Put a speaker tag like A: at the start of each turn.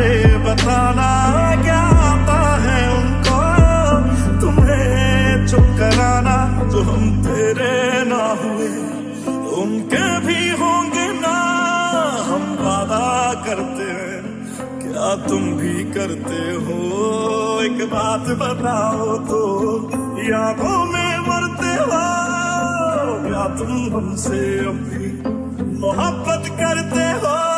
A: पहले बताना क्या आता है उनको? तुम्हें चुप कराना जो हम तेरे ना हुए। उनके भी होंगे ना हम वादा करते हैं। क्या तुम भी करते हो? एक बात बताओ तो यादों में मरते हो? क्या तुम हमसे अभी मोहब्बत करते हो?